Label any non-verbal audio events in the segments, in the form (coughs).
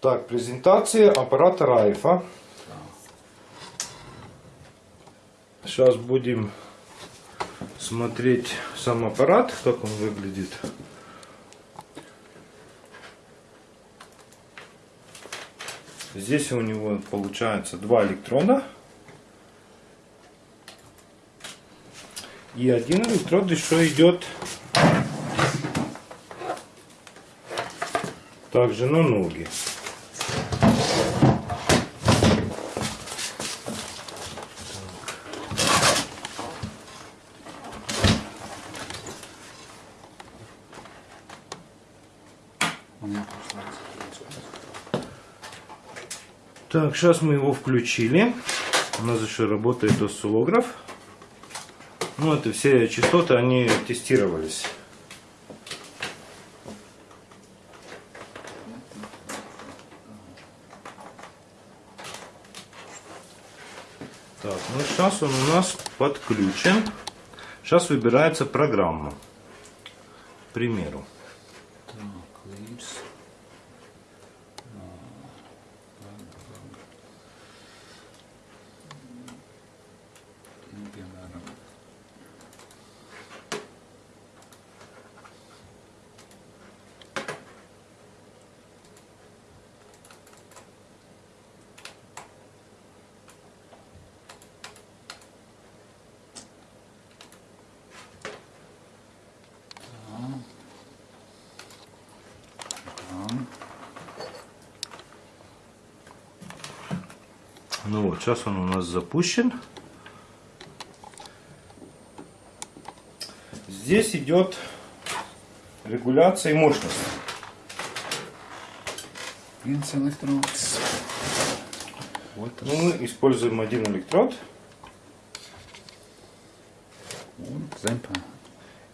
Так, презентация аппарата Райфа. Сейчас будем смотреть сам аппарат, как он выглядит. Здесь у него получается два электрода. И один электрод еще идет также на ноги. У меня пошла. Так, сейчас мы его включили. У нас еще работает осциллограф. Ну, это все частоты, они тестировались. Так, ну сейчас он у нас подключен. Сейчас выбирается программа. К примеру. Ну вот, сейчас он у нас запущен. Здесь идет регуляция мощности. viens elektrods. Ну, мы используем один электрод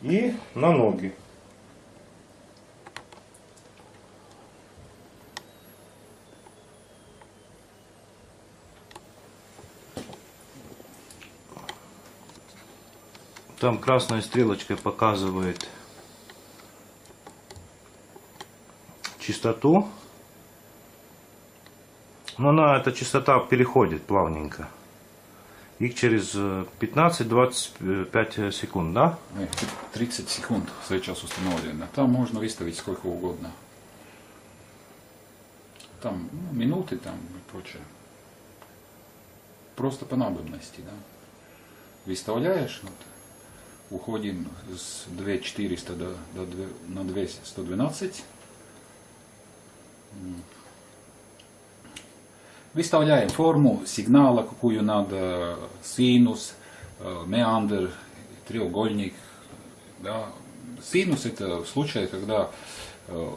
и на ноги. Там красной стрелочкой показывает частоту. Но она, эта частота переходит плавненько. Их через э, 15-25 секунд, да? Не, 30 секунд сейчас установлено. Там можно выставить сколько угодно. Там ну, минуты там и прочее. Просто по надобности, да. Выставляешь, вот, уходим с 2400 до, до 2 на 2112. М. Выставляем форму сигнала, какую надо, синус, э, меандр, треугольник. Да. Синус это в случае, когда э,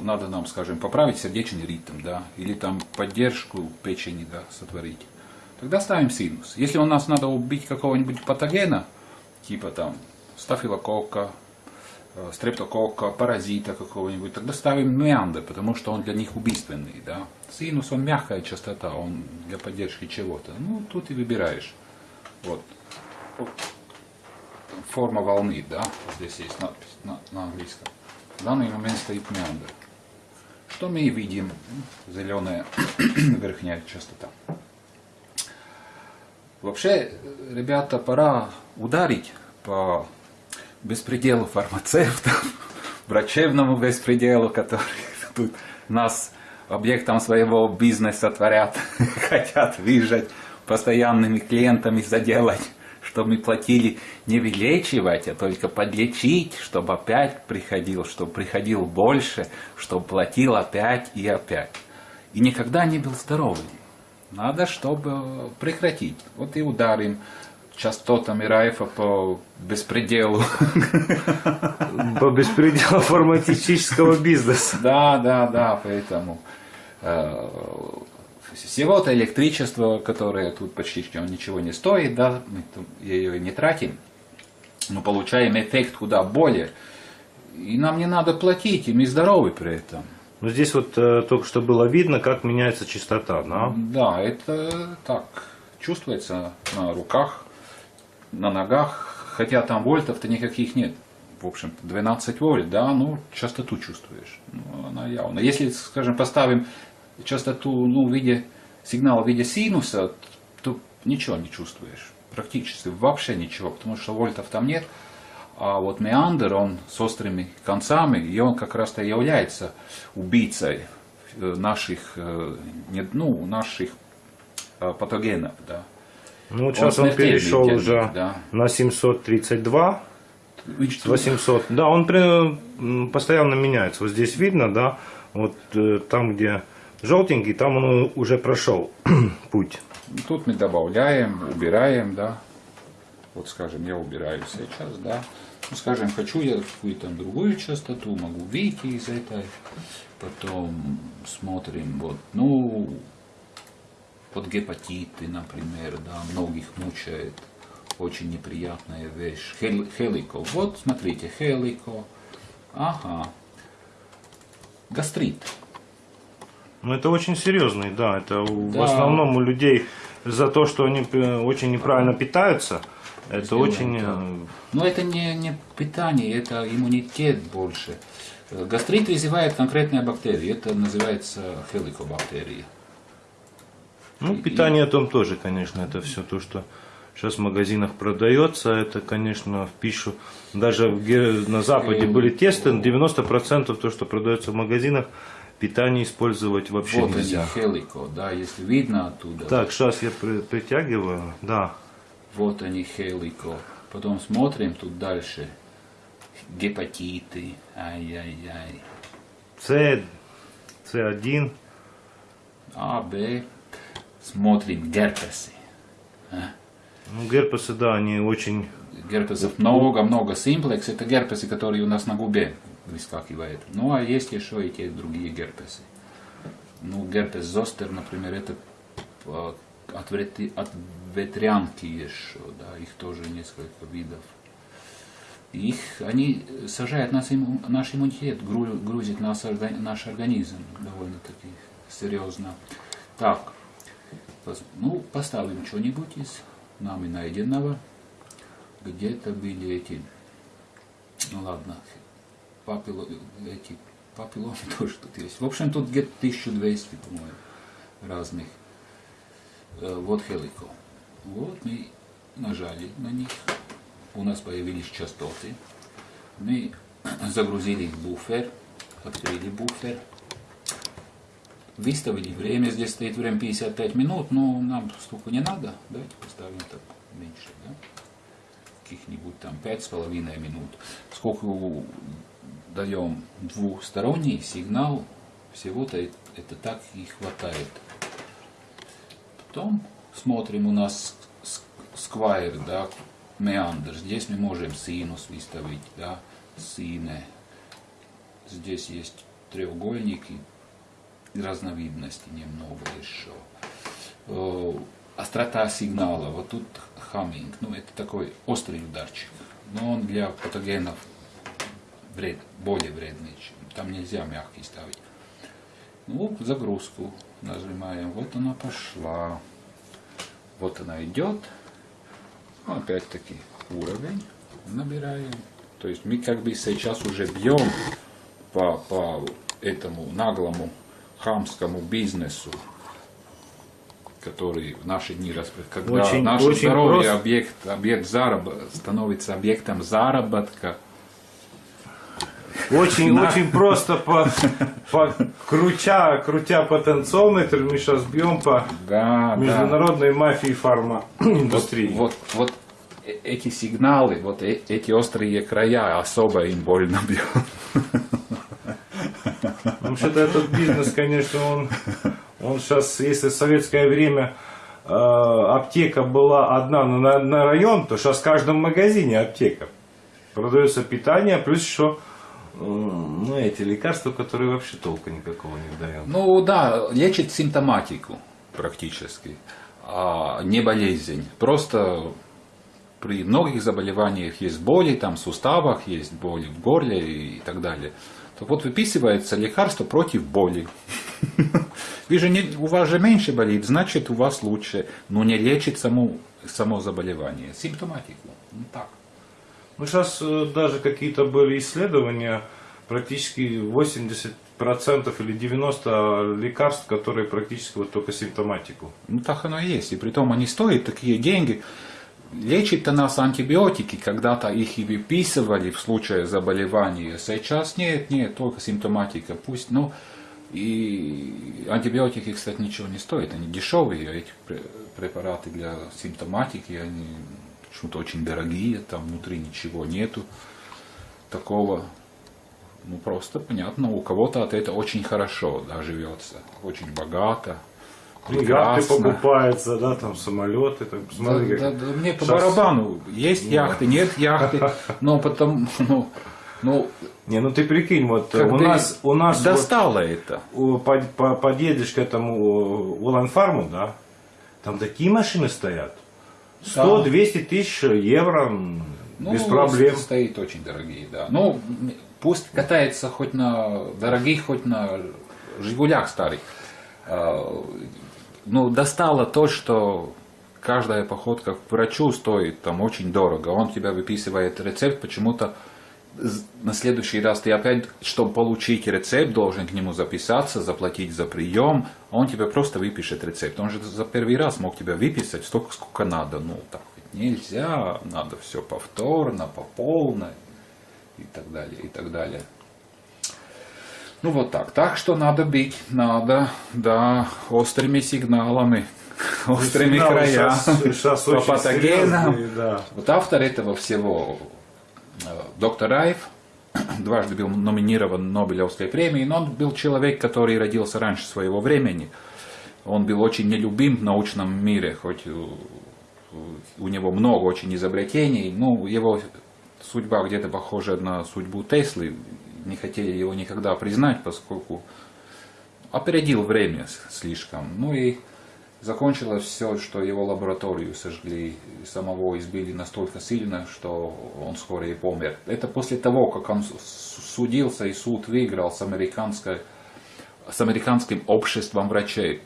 надо нам, скажем, поправить сердечный ритм, да, или там поддержку печени да, сотворить. Тогда ставим синус. Если у нас надо убить какого-нибудь патогена, типа там стафилококка, э, стрептококка, паразита какого-нибудь, тогда ставим меандр, потому что он для них убийственный. Да? Синус, он мягкая частота, он для поддержки чего-то. Ну, тут и выбираешь. Вот. Форма волны, да, здесь есть надпись на, на английском. В данный момент стоит меандр. Что мы видим? Зеленая (clears throat) верхняя частота. Вообще, ребята, пора ударить по беспределу фармацевтов, (laughs) врачебному беспределу, который (laughs) тут нас объектом своего бизнеса творят, (laughs) хотят выжать, постоянными клиентами заделать, чтобы мы платили не вылечивать, а только подлечить, чтобы опять приходил, чтобы приходил больше, чтобы платил опять и опять. И никогда не был здоровым. Надо, чтобы прекратить. Вот и ударим частотами Райфа по беспределу. (laughs) По беспределу фармацевтического бизнеса. (laughs) Да, да, да, поэтому э, всего-то электричество, которое тут почти ничего не стоит, да, мы ее не тратим, но получаем эффект куда более. И нам не надо платить, и мы здоровы при этом. Ну здесь вот э, только что было видно, как меняется частота, да? Да, это так чувствуется на руках, на ногах, хотя там вольтов-то никаких нет. в общем 12 вольт, да, ну, частоту чувствуешь. Ну, она явно. Если, скажем, поставим частоту, ну, в виде сигнала в виде синуса, то ничего не чувствуешь. Практически вообще ничего, потому что вольтов там нет. А вот меандр, он с острыми концами, и он как раз-то является убийцей э, наших, э, ну, наших э, патогенов, да. Ну, сейчас он, смертельный перешел для них, уже да. на 732, Видите, 800. Да, он при- постоянно меняется. Вот здесь видно, да, вот э, там, где желтенький, там он уже прошел (clears throat) путь. Тут мы добавляем, убираем, да. Вот, скажем, я убираю сейчас, да. Ну, скажем, хочу я какую-то другую частоту, могу выйти из этой. Потом смотрим, вот, ну, вот гепатиты, например, да, многих мучает. Очень неприятная вещь. Хел- Хелико. Вот, смотрите, хелико. Ага. Гастрит. Ну, это очень серьезный, да. Это у- в Да. основном у людей за то, что они э, очень неправильно питаются, это очень... э, Но это не, не питание, это иммунитет больше. Э, Гастрит вызывает конкретная бактерия, это называется хеликобактерия. Ну, питание там тоже, конечно, это все то, что сейчас в магазинах продается, это, конечно, в пищу. Даже в на Западе Э, были тесты, 90% то, что продается в магазинах, питание использовать вообще вот нельзя. они, хелико, да, если видно оттуда. Так, сейчас я при- притягиваю, да. Вот они, хелико. Потом смотрим тут дальше. Гепатиты, ай-яй-яй. С, С1, А, Б. Смотрим герпесы. ну, герпесы, да, они очень... Герпесов много-много. Симплекс это герпесы, которые у нас на губе выскакивают. Ну а есть еще и те другие герпесы. Ну, герпес зостер, например, это э, от, ветри- от ветрянки еще, да, их тоже несколько видов. Их, они сажают нас, имму- наш иммунитет, гру- грузит нас, наш организм довольно-таки серьезно. Так, ну, поставим что-нибудь из нами найденного где-то были эти, ну ладно, папило, эти папилломы (laughs) тоже тут есть. В общем, тут где-то 1200, по-моему, разных. Э, Вот хелико. Вот мы нажали на них. У нас появились частоты. Мы (clears throat) загрузили буфер, открыли буфер. Выставили время, здесь стоит время 55 минут, но нам столько не надо. Давайте поставим так меньше, да? Каких-нибудь там пять с половиной минут. Сколько даем двухсторонний сигнал, всего-то это так и хватает. Потом смотрим у нас сквайр, да, меандр. Здесь мы можем синус выставить, да, сине. Здесь есть треугольники, разновидностей немного еще. Э, Острота сигнала, вот тут хамминг, ну это такой острый ударчик, но он для патогенов вред, более вредный, чем- там нельзя мягкий ставить. Ну, загрузку нажимаем, вот она пошла, вот она идет, Ну, опять-таки уровень набираем, то есть мы как бы сейчас уже бьем по, по этому наглому хамскому бизнесу, который в наши дни когда Очень- наше очень здоровье просто. объект, объект зараб- становится объектом заработка. Очень, На. очень просто по, по крутя, крутя потенциометр, мы сейчас бьем по Да, да. международной мафии фарма индустрии. Вот, вот э- эти сигналы, вот э- эти острые края особо им больно бьет. Потому что этот бизнес, конечно, он, он сейчас, если в советское время э, аптека была одна на, на район, то сейчас в каждом магазине аптека. Продается питание, плюс еще ну, эти лекарства, которые вообще толка никакого не дают. Ну да, лечит симптоматику практически, а не болезнь. Просто при многих заболеваниях есть боли, там в суставах есть боли в горле и так далее. Так вот выписывается лекарство против боли. (laughs) Вы же не, у вас же меньше болит, значит у вас лучше, но не лечит само, само заболевание, симптоматику. Ну, так. Ну, сейчас даже какие-то были исследования, практически 80% или 90% лекарств, которые практически вот только симптоматику. Ну так оно и есть. И притом они стоят такие деньги. Лечит-то нас антибиотики, когда-то их и выписывали в случае заболевания. Сейчас нет, нет, только симптоматика. Пусть, ну, и антибиотики, кстати, ничего не стоят, они дешевые, эти препараты для симптоматики, они почему-то очень дорогие, там внутри ничего нету такого. Ну, просто понятно, у кого-то от этого очень хорошо да, живется, очень богато, Ну, яхты покупаются, да, там самолеты, там, посмотри, да, как... да, да, мне по Сейчас- барабану, есть яхты, нет яхты, (laughs) но потом, ну, ну, Не, ну ты прикинь, вот э, как у нас, у нас вот, достало это. у- по- по- подъедешь к этому Улан-Фарму, да, там такие машины стоят. 100-200 тысяч евро Ну, без проблем. Стоит очень дорогие, да. Ну, пусть катается хоть на дорогих, хоть на Жигулях старых. А, Ну, достало то, что каждая походка к врачу стоит там очень дорого. Он тебя выписывает рецепт, почему-то на следующий раз ты опять, чтобы получить рецепт, должен к нему записаться, заплатить за прием, он тебе просто выпишет рецепт. Он же за первый раз мог тебя выписать столько, сколько надо. Ну, так ведь нельзя, надо все повторно, по полной и так далее, и так далее. Ну вот так. Так что надо бить, надо, да, острыми сигналами, (laughs) острыми Сигналы края, щас- щас по патогенам. да. Вот автор этого всего, доктор Райф, (clears throat) дважды был номинирован Нобелевской премией, но он был человек, который родился раньше своего времени. Он был очень нелюбим в научном мире, хоть у, него много очень изобретений, но его судьба где-то похожа на судьбу Теслы. Не хотели его никогда признать, поскольку опередил время слишком. Ну и закончилось все, что его лабораторию сожгли, самого избили настолько сильно, что он скоро и помер. Это после того, как он судился и суд выиграл с американской с американским обществом врачей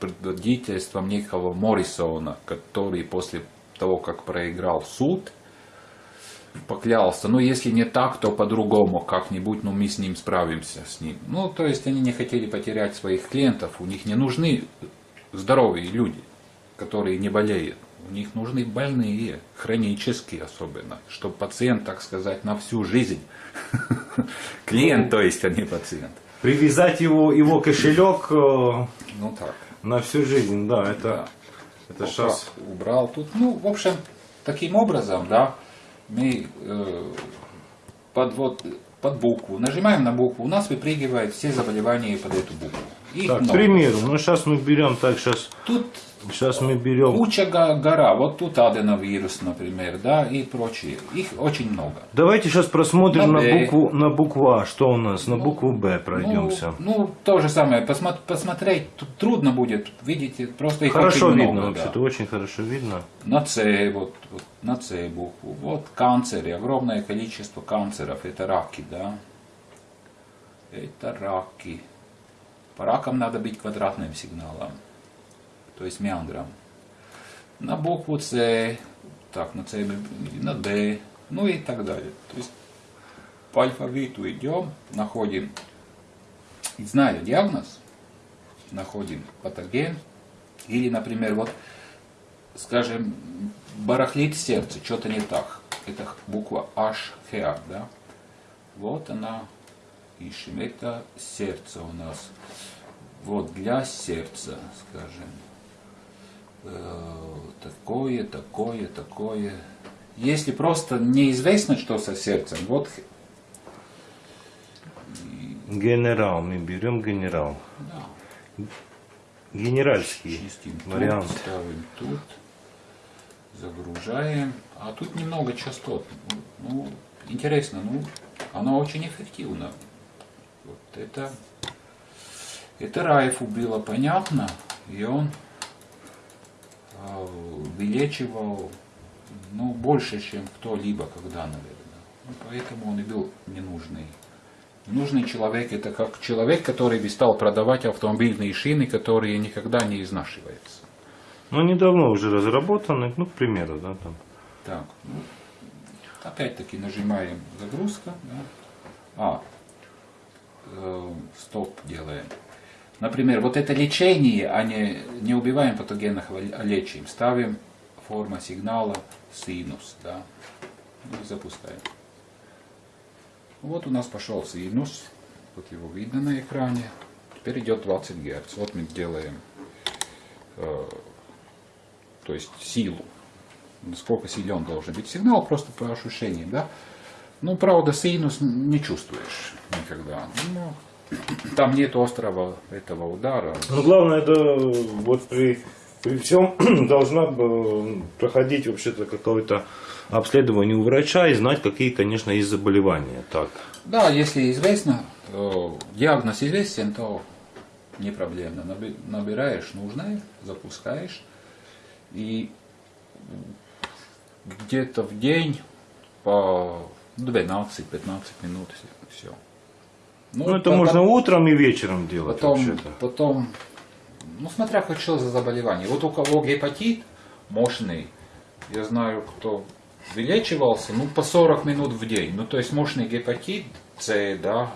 предводительством некого Моррисона, который после того, как проиграл суд, поклялся, ну если не так, то по-другому как-нибудь, ну мы с ним справимся с ним. Ну, то есть они не хотели потерять своих клиентов, у них не нужны здоровые люди, которые не болеют. У них нужны больные, хронические особенно, чтобы пациент, так сказать, на всю жизнь. (laughs) Клиент, то есть, а не пациент. Привязать его, его кошелек э, Ну так. на всю жизнь, да, это, это Вот сейчас... убрал тут. Ну, в общем, таким образом, да, мы э, под, вот, под букву, нажимаем на букву, у нас выпрыгивает все заболевания под эту букву. Их Так, к много. примеру, ну сейчас мы берем, так, сейчас, Тут сейчас мы берем... куча го- гора, вот тут аденовирус, например, да, и прочие. Их очень много. Давайте сейчас просмотрим На на «Б». букву, на букву А, что у нас, на букву Б пройдемся. Ну, ну, то же самое, Посмо- посмотреть тут трудно будет, видите, просто их хорошо очень видно много, да. вообще-то, очень хорошо видно. На С, вот, вот на С букву. Вот канцеры, огромное количество канцеров, это раки, да. Это раки. По ракам надо бить квадратным сигналом, то есть меандром. На букву С, так, на С, на Д, ну и так далее. То есть по алфавиту идем, находим, зная диагноз, находим патоген, или, например, вот скажем, барахлит сердце, что-то не так. Это буква H, Х, да? Вот она, ищем. Это сердце у нас. Вот для сердца, скажем. Э, такое, такое, такое. Если просто неизвестно, что со сердцем, вот Генерал, мы берем генерал. да, Генеральский чистим вариант. тут, ставим тут, загружаем. А тут немного частот. Ну, интересно, ну, оно очень эффективно. Вот это, это Райфу было понятно, и он э, вылечивал ну, больше, чем кто-либо когда, наверное. Ну, поэтому он и был ненужный. Ненужный человек это как человек, который бы стал продавать автомобильные шины, которые никогда не изнашиваются. Ну, недавно уже разработаны, ну, к примеру, да, там. Так, ну, Опять-таки нажимаем загрузка. Да. А, э, стоп делаем. Например, вот это лечение, а не, не убиваем патогенных, а лечим. Ставим форма сигнала синус. Да. И запускаем. Вот у нас пошел синус. Вот его видно на экране. Теперь идет 20 Гц. Вот мы делаем э, то есть силу. Насколько силен должен быть сигнал, просто по ощущениям. Да? Ну, правда, синус не чувствуешь никогда. Ну, там нет острого этого удара. Ну, главное, это вот при, при всем (clears throat) должна бы проходить вообще-то какое-то обследование у врача и знать, какие, конечно, есть заболевания. Так. Да, если известно, то диагноз известен, то не проблемно. Наби- Набираешь нужное, запускаешь и где-то в день по 12-15 минут все. Ну, это можно утром и вечером делать потом, вообще-то. потом, ну смотря как что за заболевание. Вот у кого гепатит мощный, я знаю, кто вылечивался, ну по 40 минут в день. Ну то есть мощный гепатит С, да,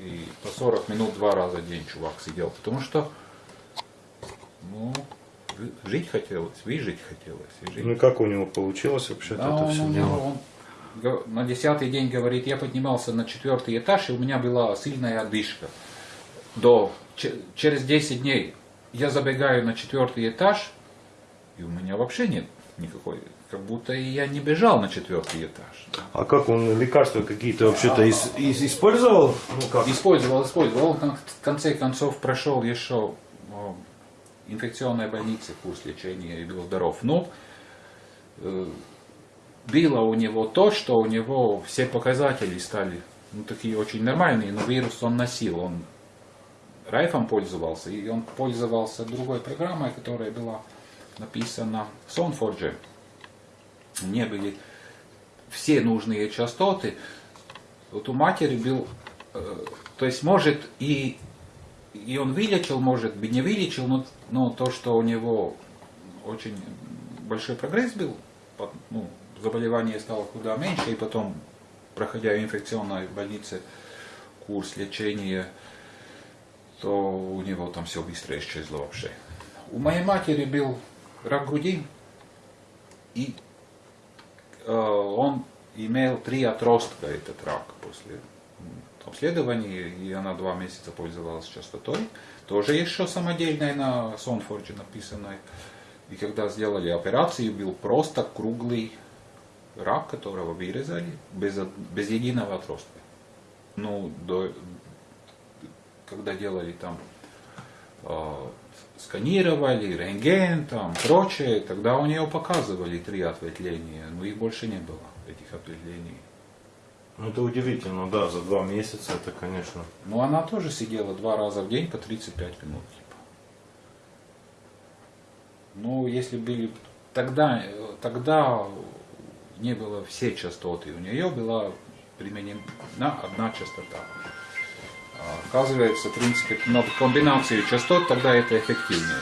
и, и по 40 минут два раза в день чувак сидел. Потому что, ну, жить хотелось, выжить хотелось. И жить Ну, и как у него получилось вообще-то да, это все у дело? он на десятый день говорит, я поднимался на четвертый этаж, и у меня была сильная одышка. До, че- через 10 дней я забегаю на четвертый этаж, и у меня вообще нет никакой, как будто я не бежал на четвертый этаж. А как он лекарства какие-то вообще-то ис- ис- использовал? Ну как? Использовал, использовал. Он в конце концов прошел еще о, инфекционной больнице курс лечения и был здоров. Но э, было у него то, что у него все показатели стали ну, такие очень нормальные, но вирус он носил. Он райфом пользовался, и он пользовался другой программой, которая была написана в SoundForge. Не были все нужные частоты. Вот у матери был, э, то есть может и, и он вылечил, может бы не вылечил, но, но то, что у него очень большой прогресс был, ну, заболевание стало куда меньше, и потом, проходя в инфекционной больнице курс лечения, то у него там все быстро исчезло вообще. У моей матери был рак груди, и э, он имел три отростка, этот рак, после м, обследования, и она два месяца пользовалась частотой. Тоже еще самодельная на Сонфорде написанной. И когда сделали операцию, был просто круглый рак, которого вырезали, без, без единого отростка. Ну, до, когда делали там э, сканировали, рентген, там, прочее, тогда у нее показывали три ответвления, но их больше не было, этих ответвлений. Ну, это удивительно, да, за два месяца это, конечно. Но она тоже сидела два раза в день по 35 минут. Типа. Ну, если были... Тогда, э, тогда не было все частоты. У нее была применена одна частота. А Оказывается, в принципе, на комбинацию частот тогда это эффективнее.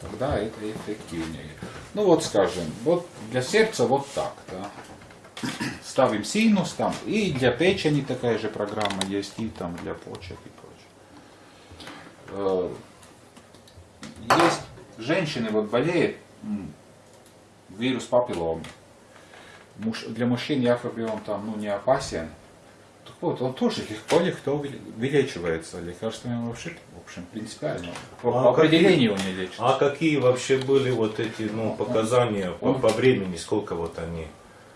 Тогда это эффективнее. Ну вот скажем, вот для сердца вот так, да. Ставим синус там, и для печени такая же программа есть, и там для почек и прочее. Э, Есть женщины, вот болеет м, вирус папилломы. Муж- Для мужчин якобы он там ну, не опасен. Так вот, он тоже легко легко выле- вылечивается лекарствами вообще, в общем, принципиально. По, А по какие- определению он не лечится. А какие вообще были вот эти, ну, показания по, Он- по времени, сколько вот они?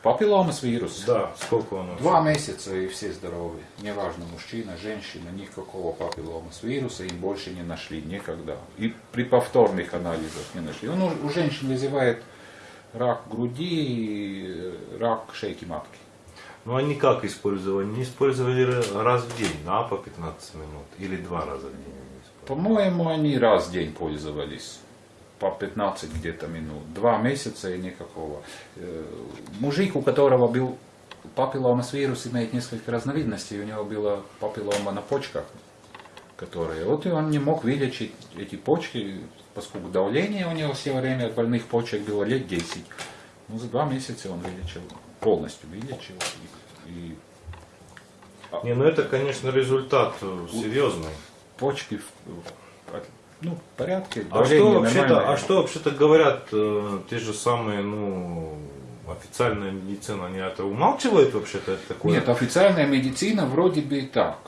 Папилломас вирус. Да, сколько он? Два месяца и все здоровы. Неважно, мужчина, женщина, никакого папилломас вируса им больше не нашли никогда. И при повторных анализах не нашли. Он у, женщин вызывает рак груди и э, рак шейки матки. Ну, они как использовали? Не использовали раз в день, да, по 15 минут? Или два раза в день? По-моему, они раз в день пользовались. По 15 где-то минут. Два месяца и никакого. Э, Мужик, у которого был папилломас вирус, имеет несколько разновидностей. У него была папиллома на почках, которые... Вот и он не мог вылечить эти почки, поскольку давление у него все время больных почек было лет 10. Ну, за два месяца он вылечил, полностью вылечил. И, и Не, ну это, конечно, результат э, серьезный. почки ну, порядке, А что вообще-то, а что вообще-то говорят э, те же самые, ну, официальная медицина, они это умалчивают вообще-то это такое? Нет, официальная медицина вроде бы так.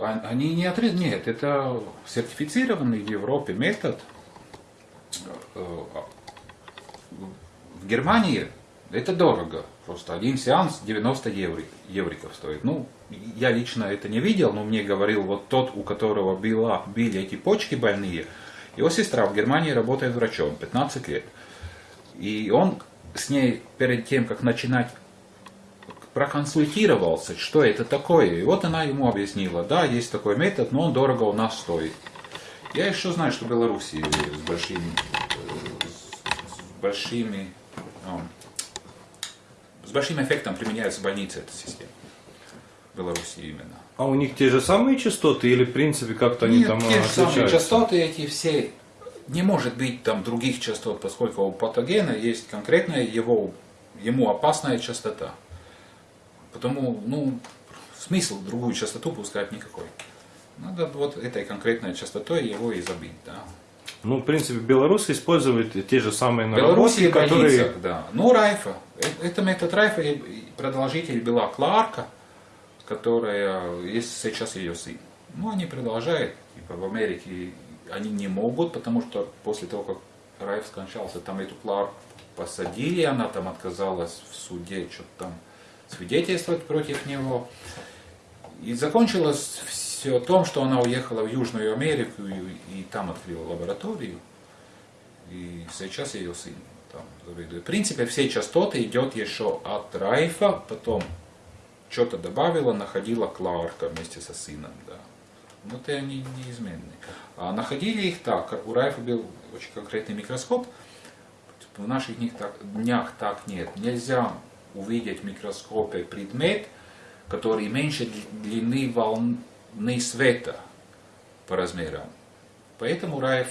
А- Они не отрез... Нет, это сертифицированный в Европе метод. Э, В Германии это дорого. Просто один сеанс 90 евро, евриков стоит. Ну, я лично это не видел, но мне говорил вот тот, у которого была, были эти почки больные. Его сестра в Германии работает врачом 15 лет. И он с ней перед тем, как начинать проконсультировался, что это такое. И вот она ему объяснила, да, есть такой метод, но он дорого у нас стоит. Я еще знаю, что в Беларуси с большими, э, с большими, с большим эффектом применяется в больнице эта система. В Беларуси именно. А у них те же самые частоты или в принципе как-то они Нет, там те э, же самые отличаются? частоты эти все. Не может быть там других частот, поскольку у патогена есть конкретная его, ему опасная частота. Потому, ну, смысл другую частоту пускать никакой. Надо вот этой конкретной частотой его и забить, да. Ну, в принципе, Беларусь использует те же самые наработки, и больницах, которые... да. Ну, Райфа. Э- Это метод Райфа, и продолжитель была Кларка, которая, есть сейчас ее сын. Ну, они продолжают, типа в Америке они не могут, потому что после того, как Райф скончался, там эту Кларк посадили, она там отказалась в суде что-то там свидетельствовать против него. И закончилось все том, что она уехала в Южную Америку и, и там открыла лабораторию. И сейчас ее сын там. В принципе, все частоты идет еще от Райфа, потом что-то добавила, находила Кларка вместе со сыном. Да. Ну, это они неизменны. А находили их так, у Райфа был очень конкретный микроскоп, в наших днях так, днях так нет. Нельзя увидеть в микроскопе предмет, который меньше дли- длины волны света по размерам. Поэтому э,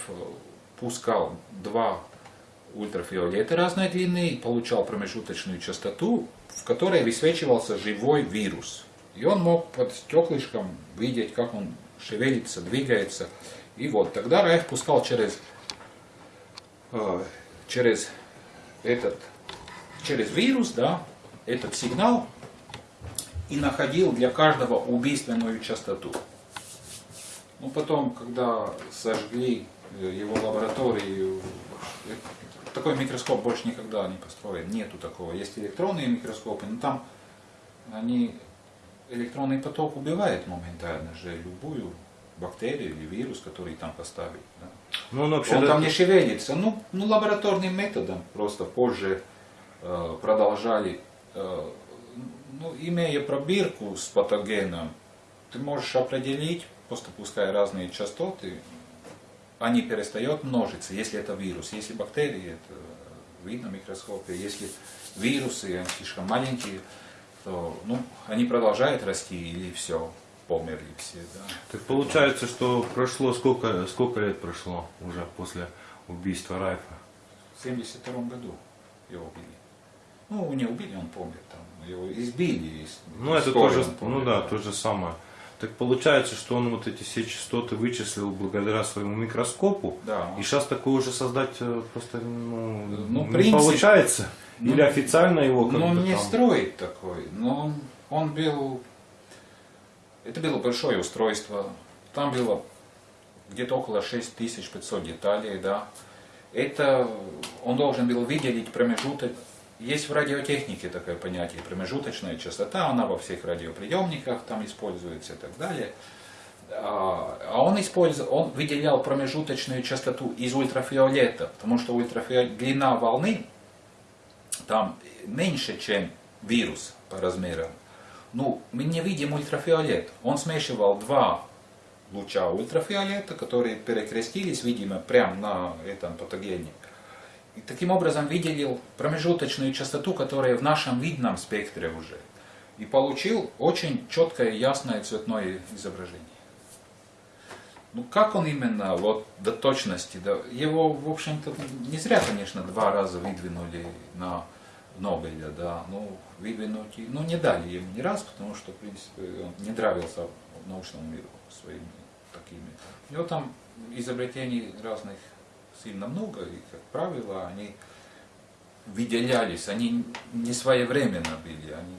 пускал два ультрафиолета разной длины и получал промежуточную частоту, в которой высвечивался живой вирус. И он мог под стеклышком видеть, как он шевелится, двигается. И вот тогда Райф пускал через, э, через этот, через вирус, да, этот сигнал и находил для каждого убийственную частоту. Ну, потом, когда сожгли э, его лабораторию, такой микроскоп больше никогда не построен. Нету такого. Есть электронные микроскопы, но там они, электронный поток убивает моментально же любую бактерию или вирус, который там поставить. да. Ну, он вообще... Он там не шевелится. Ну, ну лабораторным методом просто позже э, продолжали, э, ну, имея пробирку с патогеном, ты можешь определить, просто пуская разные частоты, они перестают множиться, если это вирус. Если бактерии, это видно в микроскопе. Если вирусы, они слишком маленькие, то ну, они продолжают расти или все, померли все. Да. Так получается, что прошло сколько, сколько лет прошло уже после убийства Райфа? В 72 году его убили. Ну, не убили, он помер там. Его избили. из- Ну, это тоже, помер, ну да. то же самое. Так получается, что он вот эти все частоты вычислил благодаря своему микроскопу. Да. И сейчас такое уже создать э, просто ну, Ну, не принципе, получается. ну, Или официально его как Ну, бы не там- строить такой, но он, он был... Это было большое устройство. Там было где-то около 6500 деталей, да. Это он должен был выделить промежуток. Есть в радиотехнике такое понятие, промежуточная частота, она во всех радиоприемниках там используется и так далее. А а он использовал, он выделял промежуточную частоту из ультрафиолета, потому что ультрафиолет, длина волны там меньше, чем вирус по размерам. Ну, мы не видим ультрафиолет. Он смешивал два луча ультрафиолета, которые перекрестились, видимо, прямо на этом патогене. И таким образом выделил промежуточную частоту, которая в нашем видном спектре уже. И получил очень четкое, ясное цветное изображение. Ну как он именно вот до точности, да, его, в общем-то, не зря, конечно, два раза выдвинули на Нобеля, да, ну, выдвинуть, ну, не дали ему ни раз, потому что, в принципе, он не нравился научному миру своими такими. У него там изобретений разных сильно много, и, как правило, они выделялись, они не своевременно были, они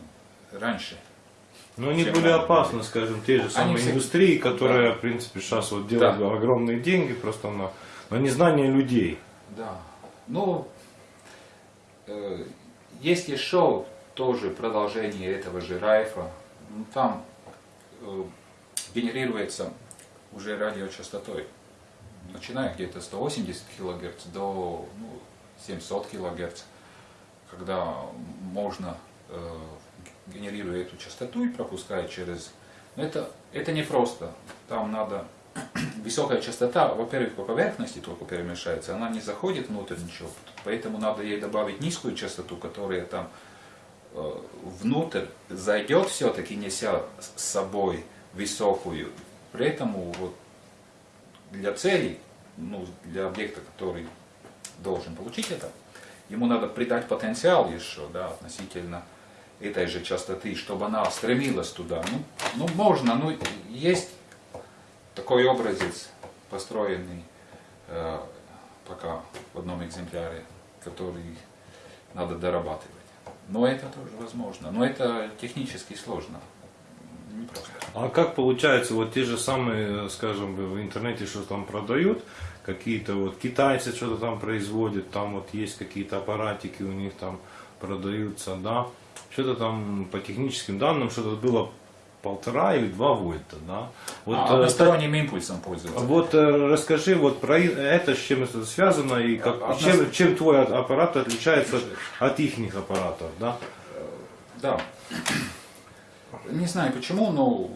раньше. Но они были опасны, скажем, те же самые все- индустрии, которые, в принципе, сейчас вот делают Да. огромные деньги просто на, на незнание людей. Да. Ну, э, есть еще тоже продолжение этого же Райфа. Ну, там э, генерируется уже радиочастотой, начиная где-то 180 кГц до ну, 700 кГц, когда можно, э, генерируя эту частоту и пропуская через... Но это, это не просто. Там надо (clears throat) высокая частота, во-первых, по поверхности только перемешается, она не заходит внутрь ничего, поэтому надо ей добавить низкую частоту, которая там э, внутрь зайдет все-таки, неся с собой высокую. При этом вот, для целей, ну, для объекта, который должен получить это, ему надо придать потенциал еще, да, относительно этой же частоты, чтобы она стремилась туда. Ну, ну можно, ну, есть такой образец, построенный э, пока в одном экземпляре, который надо дорабатывать. Но это тоже возможно. Но это технически сложно. А как получается, вот те же самые, скажем, в интернете что там продают, какие-то вот китайцы что-то там производят, там вот есть какие-то аппаратики у них там продаются, да, что-то там по техническим данным, что-то было полтора или два вольта, да. Вот, а, э, односторонним импульсом пользоваться. Вот э, расскажи вот про это, с чем это связано и как, Одна- чем, чем твой а- аппарат отличается от, от их аппаратов, да? Да. Не знаю почему, но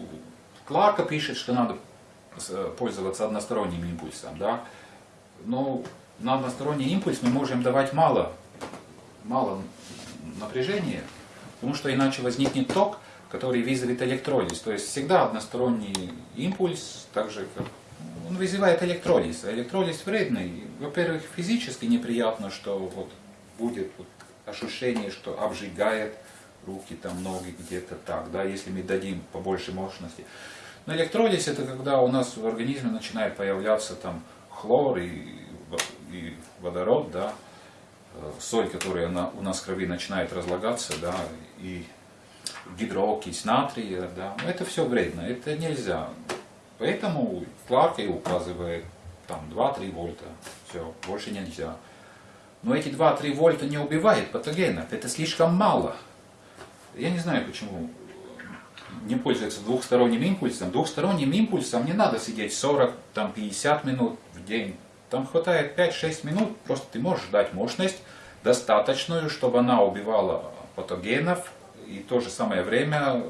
Кларка пишет, что надо с- пользоваться односторонним импульсом, да. Но на односторонний импульс мы можем давать мало, мало напряжения, потому что иначе возникнет ток, который вызовет электролиз. То есть всегда односторонний импульс, так же как он вызывает электролиз. А электролиз вредный. Во-первых, физически неприятно, что вот будет вот ощущение, что обжигает руки, там, ноги где-то так, да, если мы дадим побольше мощности. Но электролиз это когда у нас в организме начинает появляться там хлор и, и водород, да, э, соль, которая на- у нас в крови начинает разлагаться, да, и гидрокись натрия, да, это все вредно, это нельзя. Поэтому Кларк и указывает там 2-3 вольта, все, больше нельзя. Но эти 2-3 вольта не убивает патогенов, это слишком мало. Я не знаю, почему не пользуется двухсторонним импульсом. Двухсторонним импульсом не надо сидеть 40, там, 50 минут в день. Там хватает 5-6 минут, просто ты можешь дать мощность достаточную, чтобы она убивала патогенов, и в то же самое время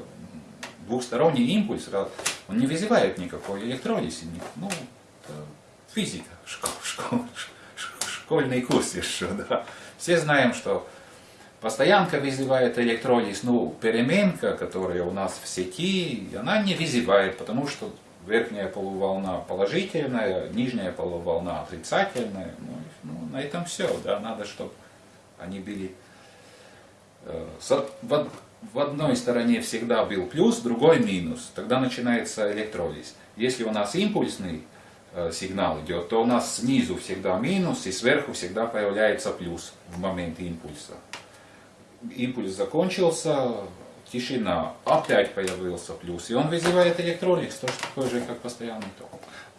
двухсторонний импульс, раз- он не вызывает никакой электролиз. ни- Ну, физика, школ- школ- школьный курс еще, да. Все знаем, что Постоянка вызывает электролиз, ну, переменка, которая у нас в сети, она не вызывает, потому что верхняя полуволна положительная, нижняя полуволна отрицательная. Ну, ну, на этом все, да, надо, чтобы они были... э, в, од- в одной стороне всегда был плюс, другой минус, тогда начинается электролиз. Если у нас импульсный э, сигнал идет, то у нас снизу всегда минус, и сверху всегда появляется плюс в момент импульса импульс закончился, тишина, опять появился плюс, и он вызывает электролиз, тоже такой же, как постоянный ток.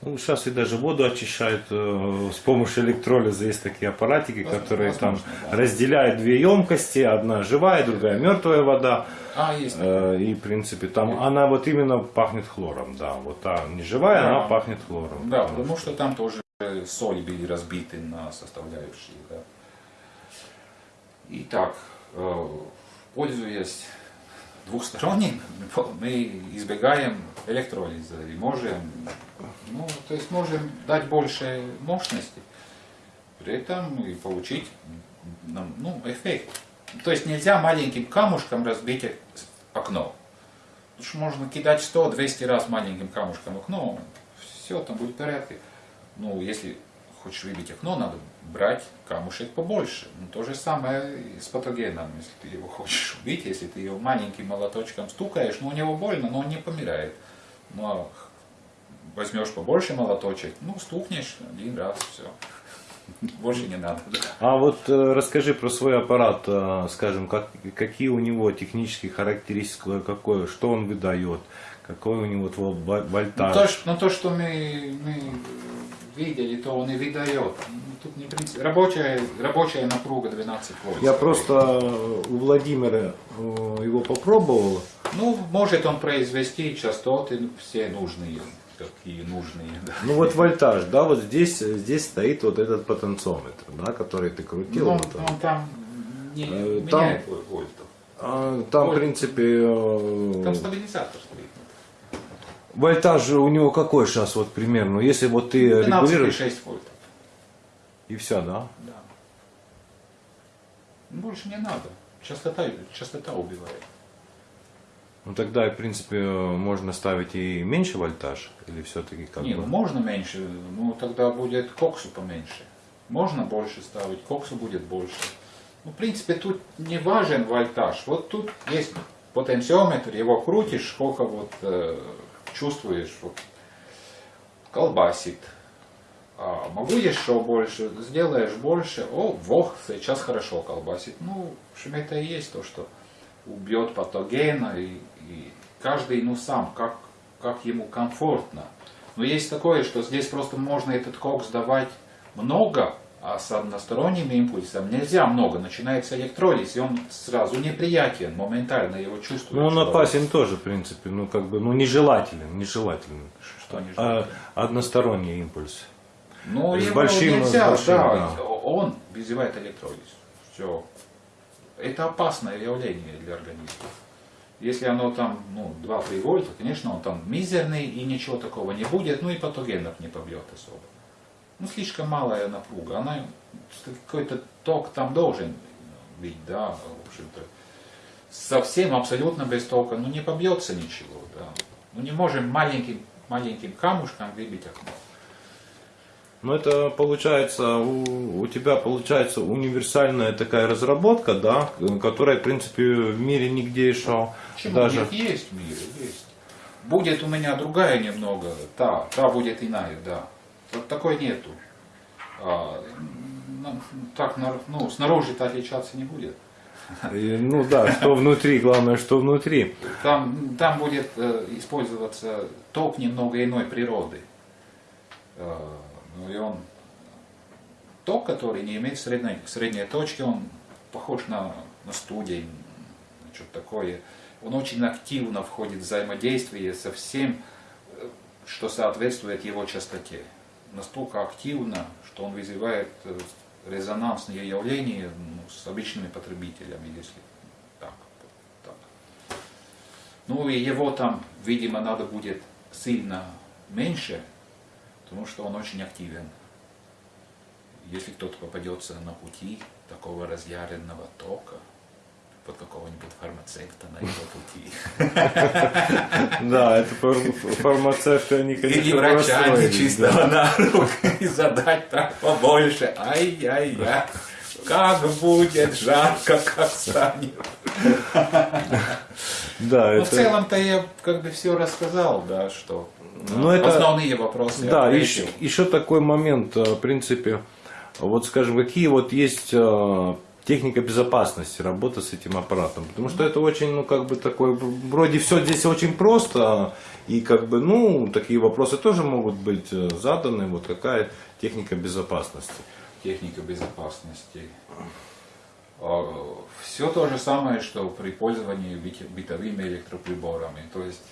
Ну, сейчас и даже воду очищают э, с помощью электролиза. Есть такие аппаратики, Возможно, которые там да. разделяют две емкости. Одна живая, другая мертвая вода. А, есть. Э, и, в принципе, там она вот именно пахнет хлором, да. Вот та не живая, Да. она пахнет хлором. Да, потому что там тоже соли были разбиты на составляющие. Да. Итак, пользуясь двухсторонним, мы избегаем электролиза и можем, ну, то есть можем дать больше мощности, при этом и получить ну, эффект. То есть нельзя маленьким камушком разбить окно. Потому что можно кидать 100-200 раз маленьким камушком окно, все, там будет в порядке. Ну, если хочешь выбить окно, надо брать камушек побольше. Ну, то же самое и с патогеном. Если ты его (laughs) хочешь убить, если ты его маленьким молоточком стукаешь, ну, у него больно, но он не помирает. Ну, а возьмешь побольше молоточек, ну, стукнешь один раз, все. Больше не надо. А вот э, расскажи про свой аппарат, э, скажем, как, какие у него технические характеристики, какое, что он выдает, какой у него вот во- Ну, вольтаж. то, что, ну, то, что мы, мы видели, то он и выдает. Ну, Тут не принцип. Рабочая, рабочая напруга 12 вольт. Я просто э, у Владимира э, его попробовал. Ну, может он произвести частоты все нужные, какие нужные. Да. Ну вот вольтаж, да, вот здесь, здесь стоит вот этот потенциометр, да, который ты крутил. Ну, вот он. он там не Э, меняет там- вольтов. А, там, в Вольт. принципе, э, Там стабилизатор. Вольтаж у него какой сейчас вот примерно? Если вот ты регулируешь 12,6 вольтов. и все, да? Да. Ну, Больше не надо. Частота, частота убивает. Ну тогда, в принципе, можно ставить и меньше вольтаж, или все-таки как Не, бы? ну можно меньше, ну тогда будет коксу поменьше. Можно больше ставить, коксу будет больше. Ну, в принципе, тут не важен вольтаж. Вот тут есть потенциометр, его крутишь, сколько вот э, чувствуешь, вот, колбасит. А могу еще больше, сделаешь больше, о, вох, сейчас хорошо колбасит. Ну, в общем, это и есть то, что убьет патогена, и, и каждый, ну, сам, как, как ему комфортно. Но есть такое, что здесь просто можно этот кокс давать много, а с односторонним импульсом нельзя много. Начинается электролиз, и он сразу неприятен, моментально его чувствует. Ну он опасен тоже, в принципе, ну как бы, ну нежелателен, нежелателен. Что не А, односторонний импульс. Ну, С большим, нельзя, с большим, да, да. он вызывает электролиз. Все. Это опасное явление для организма. Если оно там, ну, 2-3 вольта, конечно, он там мизерный и ничего такого не будет, ну и патогенов не побьет особо. Ну, слишком малая напруга, она, какой-то ток там должен быть, да, в общем-то. Совсем абсолютно без тока, ну, не побьется ничего, да. Ну, не можем маленьким, маленьким камушком выбить окно. Ну это получается, у, у тебя получается универсальная такая разработка, да, которая, в принципе, в мире нигде еще Почему? даже... Нет, есть в мире, есть. Будет у меня другая немного, та, та будет иная, да. Вот такой нету. А, ну, так, ну, снаружи-то отличаться не будет. Ну да, что внутри, главное, что внутри. Там, там будет э, использоваться ток немного иной природы. Э, ну и он ток, который не имеет средней, средней точки, он похож на, на студень, что-то такое. Он очень активно входит в взаимодействие со всем, э, что соответствует его частоте. Настолько активно, что он вызывает э, резонансные явления ну, с обычными потребителями, если так. так. Ну и его там, видимо, надо будет сильно меньше, потому что он очень активен. Если кто-то попадется на пути такого разъяренного тока, под какого-нибудь фармацевта на его пути. (laughs) Да, это фар- фармацевты, они, конечно, Или врача нечистого на руку (laughs) и задать так побольше. Ай-яй-яй. Как будет жарко, как станет. Да, Ну, в это... целом-то я как бы все рассказал, да, что Ну, это- основные вопросы. Да, еще, еще такой момент, э, в принципе, вот скажем, какие вот есть э, техника безопасности работы с этим аппаратом, потому что это очень, ну, как бы такой, вроде все здесь очень просто, и как бы, ну, такие вопросы тоже могут быть э, заданы, вот какая техника безопасности. Техника безопасности. Все то же самое, что при пользовании бытовыми электроприборами. То есть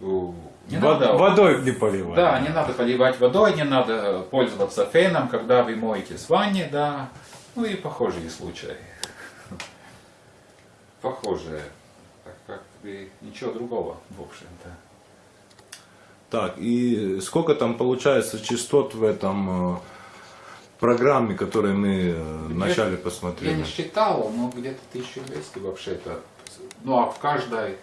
не Вод- надо Водой не поливать. Да, не надо поливать водой, не надо пользоваться феном, когда вы моете с ванни, да. Ну и похожие случаи. (laughs) Похожие. Так как бы ничего другого, в общем-то. Так, и сколько там получается частот в этом э, программе, которую мы э, вначале Я посмотрели? не считал, но где-то 1200 вообще-то. Ну а в каждой,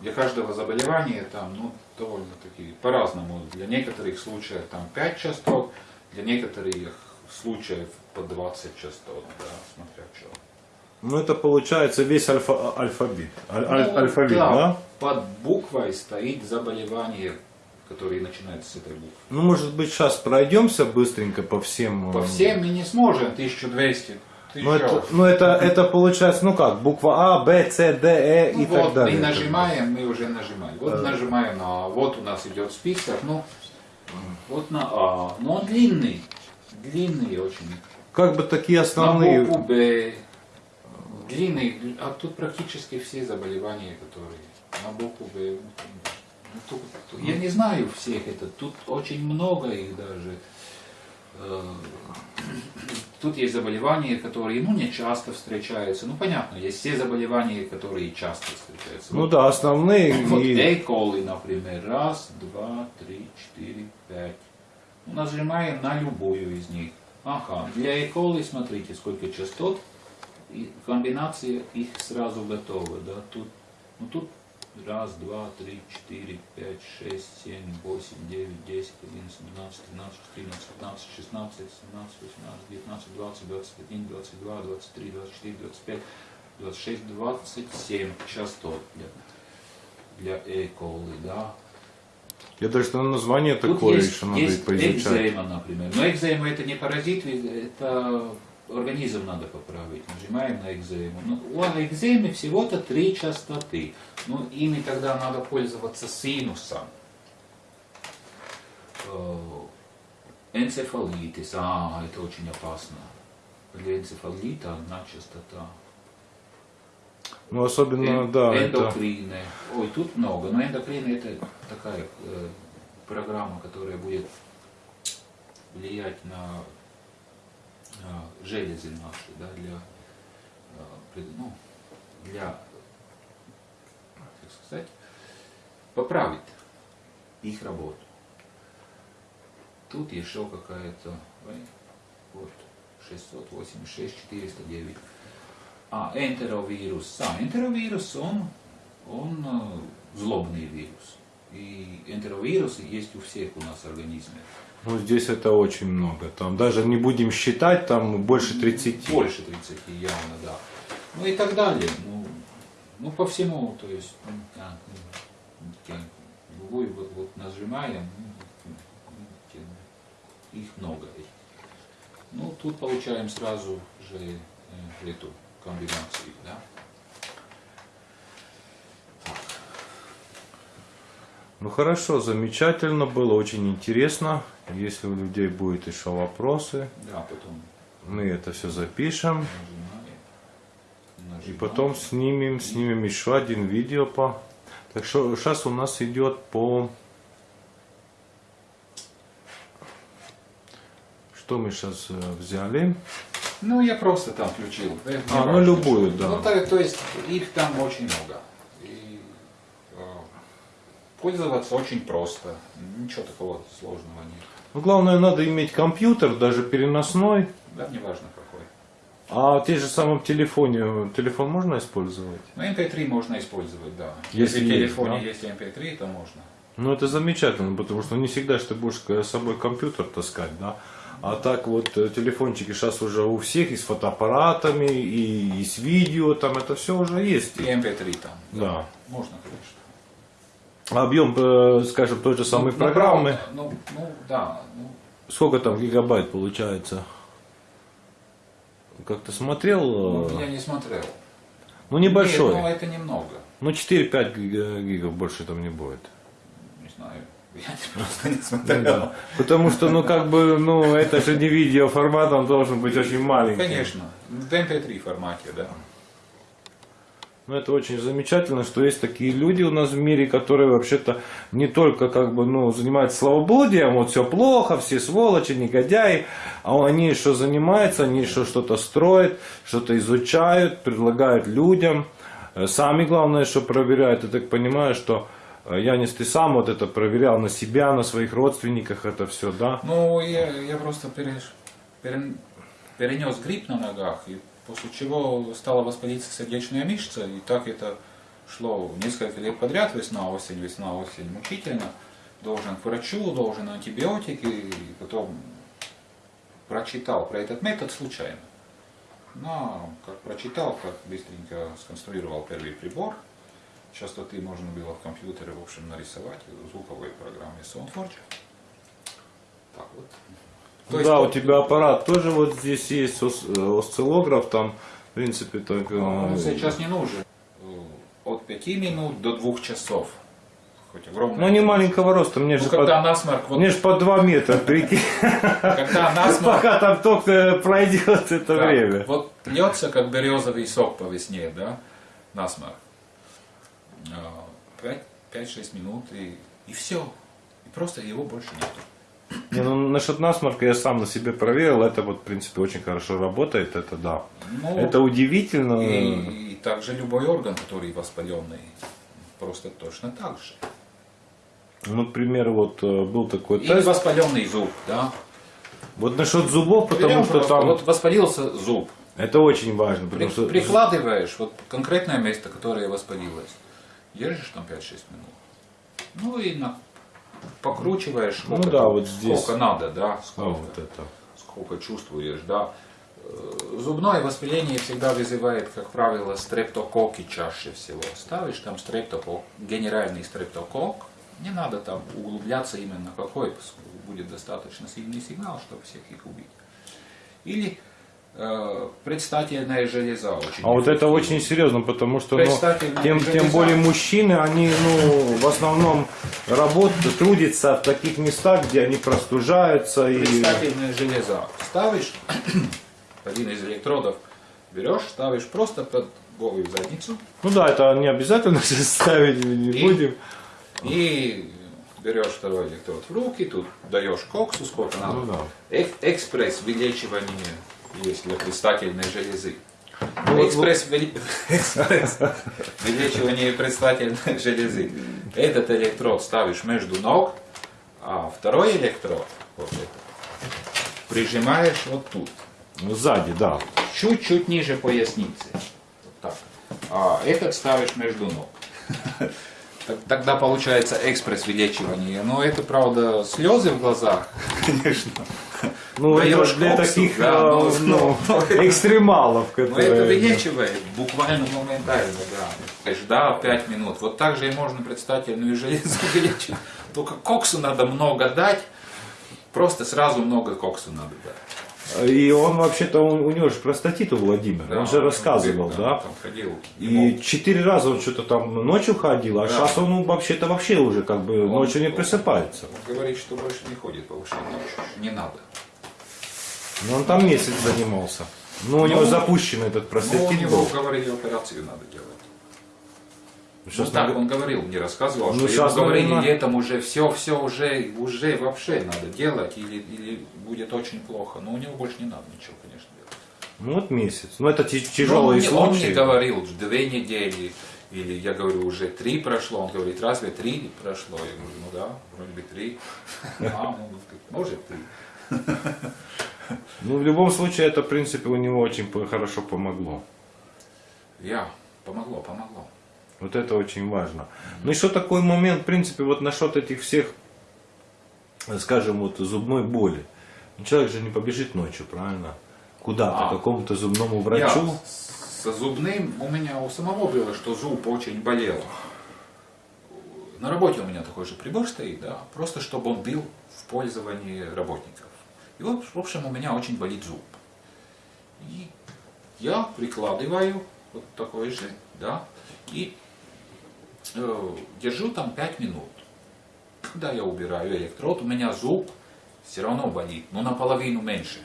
для каждого заболевания там, ну, довольно-таки по-разному. Для некоторых случаев там 5 частот, для некоторых случаев по 20 частот, да, смотря что. Ну это получается весь альфа, алфавит. Аль- Ну, алфавит, да? Под буквой стоит заболевание, которое начинается с этой буквы. Ну, может быть, сейчас пройдемся быстренько по всем. По э, всем мы не сможем, 1200. Ты Ну, это, ну это, это получается, ну как, буква А, Б, С, Д, Э Ну и так вот, далее. мы нажимаем, мы уже нажимаем. Вот Да. нажимаем на, вот у нас идет список, ну, вот на А, но он длинный, длинный очень. Как бы такие На основные. букву Б, длинный, а тут практически все заболевания, которые на букву Б. ну, тут- тут- я не знаю всех это, тут очень много их даже. Э, Тут есть заболевания, которые ну, не часто встречаются. Ну понятно, есть все заболевания, которые часто встречаются. Ну Вот да, основные. вот и- coli, например. Раз, два, три, четыре, пять. Нажимаем на любую из них. Ага, для E. смотрите, сколько частот. И комбинация их сразу готова. Да? Тут, ну, тут раз, два, три, четыре, пять, шесть, семь, восемь, девять, десять, одиннадцать, двенадцать, тринадцать, четырнадцать, пятнадцать, шестнадцать, семнадцать, восемнадцать, девятнадцать, двадцать, двадцать один, двадцать два, двадцать три, двадцать четыре, двадцать пять, двадцать шесть, двадцать семь частот для для coli, да. Я даже на название Тут такое есть, еще надо есть поизучать. экзема, например. Но экзема это не паразит, это организм надо поправить. Нажимаем на экзему. Ну, у экземы всего-то три частоты. Ну, ими тогда надо пользоваться синусом. Э, Энцефалитис, а, это очень опасно. Для энцефалита одна частота. Ну, особенно, Эн- да, это... эндокрины. Ой, тут много. Но эндокрины это такая э, программа, которая будет влиять на, на железы наши, да, для, э, ну, для, как сказать, поправить их работу. Тут еще какая-то, вот, 686, 409. А, энтеровирус. А, энтеровирус, он, он злобный вирус. И энтеровирусы есть у всех у нас в организме. Ну, здесь это очень много. Там даже не будем считать, там больше 30. Больше 30 явно, да. Ну и так далее. Ну, ну по всему, то есть, ну, да, ну, вот, вот нажимаем, ну, их много. Ну, тут получаем сразу же э, эту комбинацию, да. Ну хорошо, замечательно было, очень интересно. Если у людей будут еще вопросы, Да, потом мы это все запишем. нажимаем. И потом снимем, снимем еще один видео по... Так что сейчас у нас идет по... Что мы сейчас взяли? Ну, я просто там включил. Не А, ну, любую, что. да. Ну, то, то есть их там очень много. И э, пользоваться очень просто. Ничего такого сложного нет. Ну, главное, надо иметь компьютер, даже переносной. Да, неважно какой. А в те же самом телефоне, телефон можно использовать? Ну, MP3 можно использовать, да. Если Если, в есть, телефоне да? есть MP3, то можно. Ну, это замечательно, потому что не всегда же ты будешь с собой компьютер таскать, да? А так вот э, телефончики сейчас уже у всех и с фотоаппаратами, и, и с видео, там это все уже есть. И MP3 там. Да. Можно, конечно. Объем, э, скажем, той же самой Ну, программы, Ну, ну, да. Ну, сколько там гигабайт получается? Как ты смотрел? ну, э, я не смотрел. Ну, небольшой. Нет, ну, это немного. Ну, 4-5 гига- гигов больше там не будет. Не знаю. Я (laughs) просто не Ну, смотрел. да. Потому что, ну, как бы, ну, это же не видеоформат, он должен быть очень маленький. Конечно. В MP3 формате, да. Ну, это очень замечательно, что есть такие люди у нас в мире, которые вообще-то не только как бы, ну, занимаются славоблудием, вот все плохо, все сволочи, негодяи, а они еще занимаются, они еще что-то строят, что-то изучают, предлагают людям. Э, Сами, главное, что проверяют, я так понимаю, что Янис, ты сам вот это проверял на себя, на своих родственниках, это все, да? Ну, я, я просто переш- перен- перенес грипп на ногах, и после чего стала воспалиться сердечная мышца, и так это шло несколько лет подряд, весна, осень, весна, осень, мучительно. Должен к врачу, должен антибиотики, и потом прочитал про этот метод случайно. Но как прочитал, как быстренько сконструировал первый прибор. Частоты можно было в компьютере, в общем, нарисовать в звуковой программе SoundForge. Так вот. То есть да, вот- у тебя аппарат тоже вот здесь есть ос- э, осциллограф, там, в принципе, так... э, Он сейчас не нужен. Э, От 5 минут до 2 часов. Хоть огромное. Ну, не маленького роста, мне Ну, же когда под... насморк, вот, Мне же по 2 метра, (laughs) прикинь, когда насморк, пока там только пройдет это да, время. вот льется, как березовый сок по весне, да, насморк. А, 5-6 минут и, и все. И просто его больше нету. Не, ну, насчет насморка я сам на себе проверил, это вот, в принципе, очень хорошо работает, это да. Ну, Это удивительно. и, и также любой орган, который воспаленный, просто точно так же. Ну, например, вот э, был такой И тест. воспаленный зуб, да. Вот насчет зубов, потому Берем что там... Вот воспалился зуб. Это очень важно, При- потому что... прикладываешь вот конкретное место, которое воспалилось, держишь там 5-6 минут. Ну и на, покручиваешь, сколько, Ну да, там- вот здесь. сколько надо, да, А, сколько, вот это. сколько чувствуешь, да. Э, Зубное воспаление всегда вызывает, как правило, стрептококки чаще всего. Ставишь там стрептокок, генеральный стрептокок, не надо там углубляться именно какой, будет достаточно сильный сигнал, чтобы всех их убить. Или предстательная железа очень А вот это очень серьезно, потому что ну, тем, железа. тем более мужчины, они ну, в основном работают, трудятся в таких местах, где они простужаются. И... Предстательная железа. Ставишь (coughs) один из электродов, берешь, ставишь просто под голую задницу Ну да, это не обязательно (laughs) ставить, не И- будем. и берешь второй электрод в руки, тут даешь коксу, сколько надо. Ну да. Эк- экспресс вылечивание есть для предстательной железы. Ну вот- экспресс, выли- (laughs) экспресс предстательной железы. Этот электрод ставишь между ног, а второй электрод вот этот, прижимаешь вот тут. Ну, сзади, да. чуть-чуть ниже поясницы. Вот так. А этот ставишь между ног. (laughs) Тогда получается экспресс вылечивание. Но это, правда, слезы в глазах, (laughs) конечно. Ну, это Даешь для таких ну, экстремалов, Но это вылечивает буквально моментально, да. Ждал 5 минут. Вот так же и можно предстательную железу (laughs) вылечить. Только коксу надо много дать. Просто сразу много коксу надо дать. И он вообще-то, у, него же простатит у Владимира, он же рассказывал, да? Там ходил. И четыре раза он что-то там ночью ходил, а Да. сейчас он ну, вообще-то вообще уже как бы Он- ночью не просыпается. Он говорит, что больше не ходит по ночью. Не надо. Ну, он там месяц занимался. Ну, у него Ну, запущен этот Ну, у простатит него, был. говорили, операцию надо делать. Сейчас ну, так надо- он говорил, мне рассказывал, Ну, что ему говорили наверное- летом уже все, все уже, уже вообще надо делать, или, или будет очень плохо. Но у него больше не надо ничего, конечно, делать. Ну, вот месяц. Ну, это ти- Но тяжелые он, мне- он говорил, две недели, или я говорю, уже три прошло. Он говорит, разве три прошло? Я говорю, ну да, вроде бы три. (laughs) А, ну, может три. Ну, в любом случае, это, в принципе, у него очень хорошо помогло. Я, помогло, помогло. Вот это очень важно. Ну, еще такой момент, в принципе, вот насчет этих всех, скажем, вот зубной боли. Ну, человек же не побежит ночью, правильно? Куда-то, А. к какому-то зубному врачу. Я со зубным у меня у самого было, что зуб очень болел. На работе у меня такой же прибор стоит, да, просто чтобы он был в пользовании работников. И вот, в общем, у меня очень болит зуб. И я прикладываю вот такой же, да, и держу там 5 минут. Когда я убираю электрод, у меня зуб все равно болит, но наполовину меньше.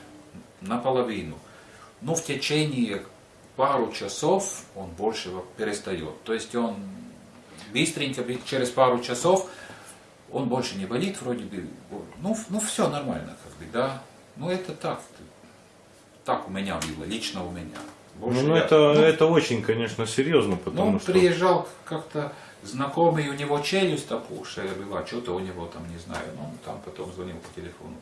Наполовину. Но в течение пару часов он больше перестает. То есть он быстренько, через пару часов, он больше не болит, вроде бы. Ну, ну все нормально, как бы, да. Ну это так. Так у меня было, лично у меня. Больше Ну, ну, я- это, ну, это очень, конечно, серьезно, ну, потому он что... приезжал как-то знакомый, у него челюсть опухшая была, что-то у него там, не знаю, ну, там потом звонил по телефону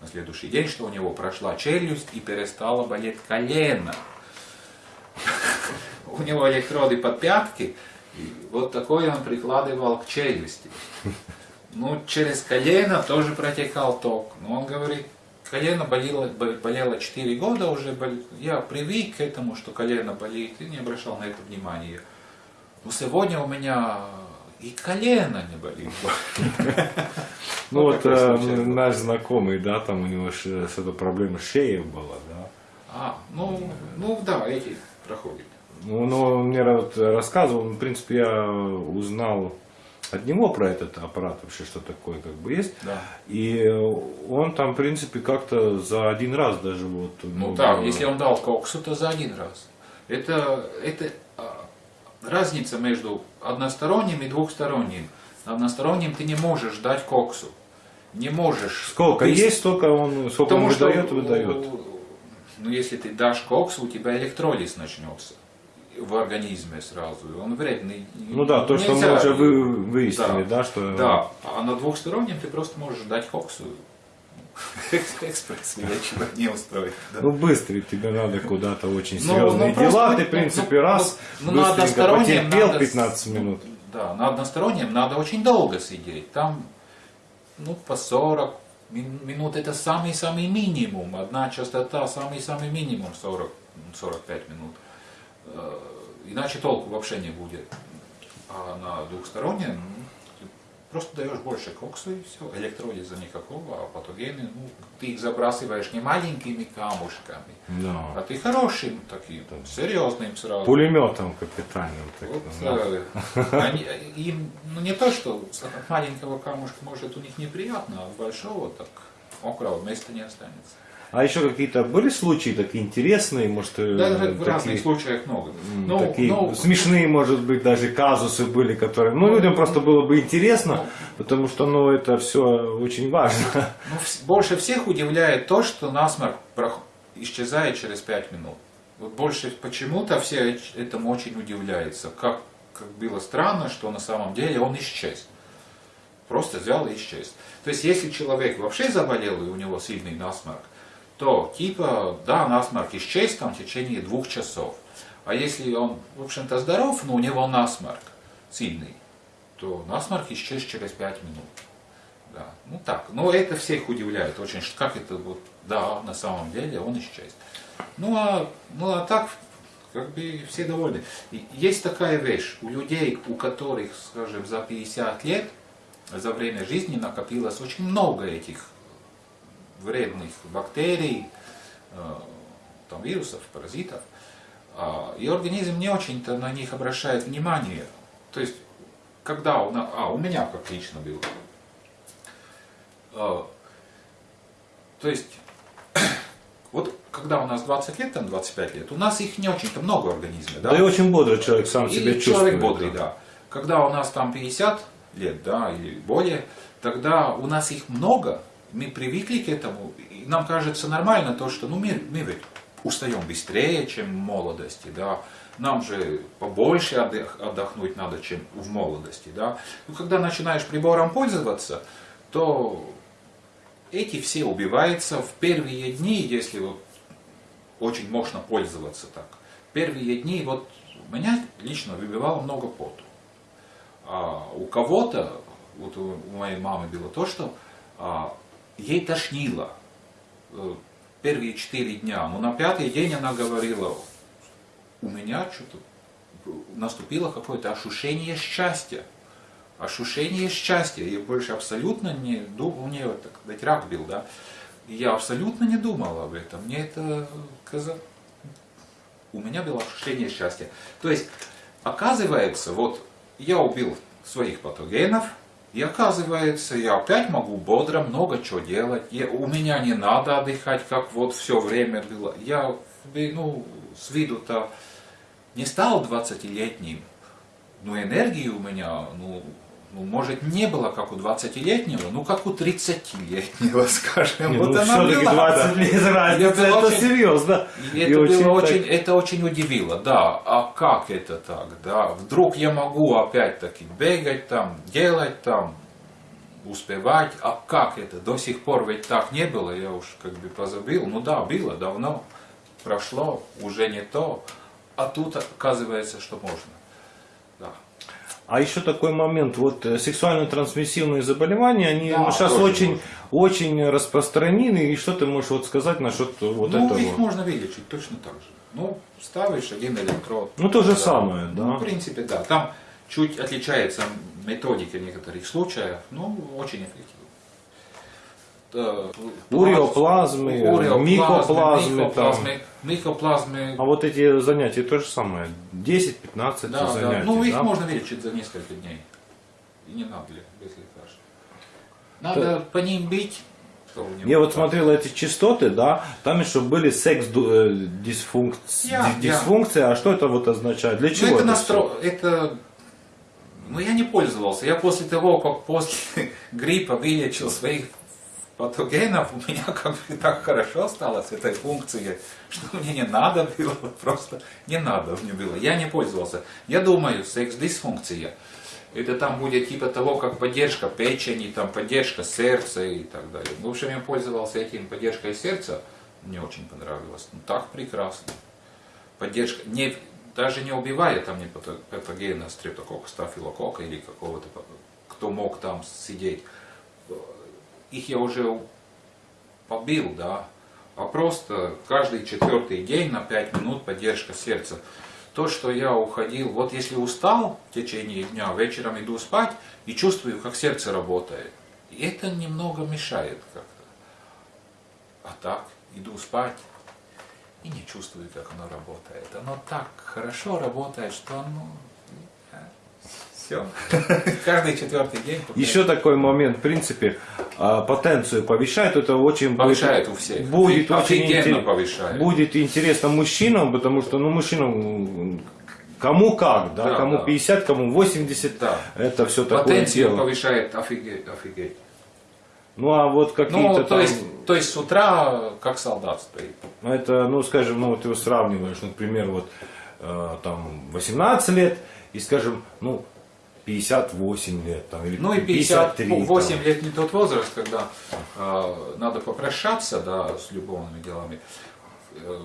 на следующий день, что у него прошла челюсть и перестала болеть колено. (laughs) У него электроды под пятки, И вот такой он прикладывал к челюсти. Ну, через колено тоже протекал ток. Но он говорит, колено болело, бо- болело 4 года уже. Я привык к этому, что колено болит, и не обращал на это внимания. Но сегодня у меня и колено не болит. Ну вот такой э, наш знакомый, да, там у него что-то проблема с шеей была, да. А, ну, ну да, эти проходят. Ну, ну, он мне вот рассказывал, в принципе, я узнал от него про этот аппарат вообще, что такое как бы есть. Да. И он там, в принципе, как-то за один раз даже вот... Ну да, если он дал коксу, то за один раз. Это, это разница между односторонним и двухсторонним. На одностороннем ты не можешь дать коксу. Не можешь. Сколько Ты- есть, столько он, сколько Потому он что, выдает, выдает. Ну, если ты дашь коксу, у тебя электролиз начнется в организме сразу. и Он вредный. Ну да, то, что мы Нельзя. уже вы, выяснили, да, что... Да, а на двухстороннем ты просто можешь дать коксу. Экспресс вечера не устроит. да. Ну, быстрый, тебе надо куда-то очень Ну, серьезные ну, дела, ты, в принципе, ну, раз, ну, на одностороннем потерпел надо с- 15 минут. Да, на одностороннем надо очень долго сидеть. Там, ну, по 40 мин- минут это самый-самый минимум. Одна частота, самый-самый минимум 40, 45 минут. Э, Иначе толку вообще не будет. А на двухстороннем просто даешь больше кокса и все. Электролиза никакого, а патогены, ну, ты их забрасываешь не маленькими камушками, Да. а ты хорошим таким, серьезным сразу. Пулеметом капитальным. Вот, да. (laughs) э, они, им, ну не то, что маленького камушка может у них неприятно, а большого так мокрого места не останется. А еще какие-то были случаи такие интересные, может, э, Да, в такие, разных случаях много. м, Ну, такие ну, смешные, может быть, даже казусы были, которые, ну, людям просто было бы интересно, потому что, ну, это все очень важно. (laughs) ну, больше всех удивляет то, что насморк исчезает через 5 минут. Вот больше почему-то все этому очень удивляются. Как, как было странно, что на самом деле он исчез. Просто взял и исчез. То есть, если человек вообще заболел и у него сильный насморк, то типа, да, насморк исчез там в течение двух часов. А если он, в общем-то, здоров, но у него насморк сильный, то насморк исчез через 5 минут. Да, ну так, но это всех удивляет очень, как это вот, да, на самом деле он исчез. Ну а, ну а так, как бы все довольны. И есть такая вещь, у людей, у которых, скажем, за 50 лет, за время жизни накопилось очень много этих вредных бактерий, э, там, вирусов, паразитов, а, и организм не очень-то на них обращает внимание. То есть, когда у нас, а, у меня как лично было, а, то есть, (coughs) вот когда у нас 20 лет, там 25 лет, у нас их не очень-то много в организме, да? Да и очень бодрый человек сам И себя чувствует. человек бодрый, да. Когда у нас там 50 лет, да, или более, тогда у нас их много, мы привыкли к этому, и нам кажется нормально то, что, ну, мы, мы ведь устаем быстрее, чем в молодости, да, нам же побольше отдохнуть надо, чем в молодости, да. Ну, когда начинаешь прибором пользоваться, то эти все убиваются в первые дни, если вот очень можно пользоваться так. Первые дни вот меня лично выбивало много поту. А у кого-то, вот у моей мамы было то, что а, ей тошнило э, первые четыре дня. Но на пятый день она говорила, у меня что-то наступило какое-то ощущение счастья. Ощущение счастья. Я больше абсолютно не думал, у нее так сказать, рак был, да. Я абсолютно не думал об этом. Мне это казалось... У меня было ощущение счастья. То есть, оказывается, вот я убил своих патогенов, и оказывается, я опять могу бодро много чего делать. Я- у меня не надо отдыхать, как вот все время было. Я, ну, с виду-то не стал 20-летним, но энергии у меня, ну, ну, может, не было как у 20-летнего, ну, как у 30-летнего, (laughs) скажем. Не, вот ну, она была, 20 да. лет разница, Это это очень- серьезно. И И это было так- очень, это очень удивило, да. А как это так, да? Вдруг я могу опять-таки бегать там, делать там, успевать. А как это? До сих пор ведь так не было, я уж как бы позабыл. Ну да, было давно, прошло, уже не то. А тут оказывается, что можно. А еще такой момент, вот э, сексуально трансмиссивные заболевания, они Да, ну, сейчас очень, можно. очень распространены. И что ты можешь вот сказать насчет вот ну, этого? их можно вылечить точно так же. Ну, ставишь один электрод. Ну, то же Да. самое, да. Ну, в принципе, да. Там чуть отличается методика в некоторых случаях, но очень эффективно. Да, Уреоплазмы, уреоплазмы, микоплазмы, микоплазмы, микоплазмы. А вот эти занятия то же самое. 10-15 да, да. занятий. Ну, их да? можно вылечить за несколько дней. И не надо ли, без лекарств. Надо по ним бить. Я вот смотрел эти частоты, да, там еще были секс ду- э, Я- я. дисфункция, а что это вот означает? Для Ну, чего это это настро... это... Ну, я не пользовался. Я после того, как после (laughs) гриппа вылечил своих патогенов, у меня как бы так хорошо стало с этой функцией, что мне не надо было, просто не надо мне было. Я не пользовался. Я думаю, секс-дисфункция, это там будет типа того, как поддержка печени, там поддержка сердца и так далее. В общем, я пользовался этим поддержкой сердца, мне очень понравилось. Ну, так прекрасно поддержка, не, даже не убивая там не пато- патогена стрептококка, стафилококка или какого-то, кто мог там сидеть, их я уже побил, да, а просто каждый четвертый день на 5 минут поддержка сердца. То, что я уходил, вот если устал в течение дня, вечером иду спать и чувствую, как сердце работает. И это немного мешает как-то. А так, иду спать, и не чувствую, как оно работает. Оно так хорошо работает, что оно... Все. (laughs) Каждый четвертый день. Еще такой момент, в принципе, а, потенцию повышает, это очень будет- Повышает у всех. Будет очень интерес- повышает. Будет интересно мужчинам, потому что, ну, мужчинам кому как, да, Да, кому да. 50, кому 80, Да. это все такое Потенцию дело. повышает офигеть, офигеть. Ну, а вот какие-то Ну, то там, есть, то есть с утра как солдат стоит. ну, это, ну, скажем, ну, вот ты сравниваешь, например, вот э, там 18 лет и, скажем, ну, 58 лет, там, или Ну и 53, 58 там. лет не тот возраст, когда э, надо попрощаться да, с любовными делами. Э,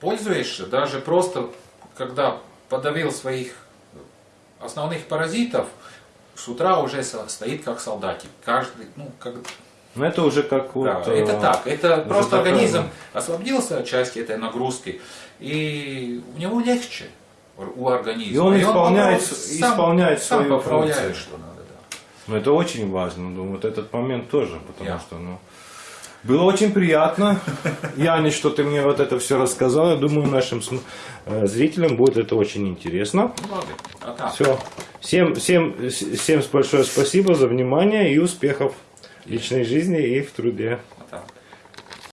пользуешься даже просто, когда подавил своих основных паразитов, с утра уже стоит как солдатик. Каждый, ну, как, Ну, это уже как вот... да, э, это так. Это просто такая, организм освободился от части этой нагрузки, и у него легче у организма. И он исполняет попро- с- исполняет сам свою функцию. что надо. Да. Ну, это очень важно, ну, вот этот момент тоже, потому Я. что, ну, было очень приятно. Яне, что ты мне вот это все рассказал. Я думаю, нашим э, зрителям будет это очень интересно. А. Все. Всем, всем, всем большое спасибо за внимание и успехов в личной жизни и в труде.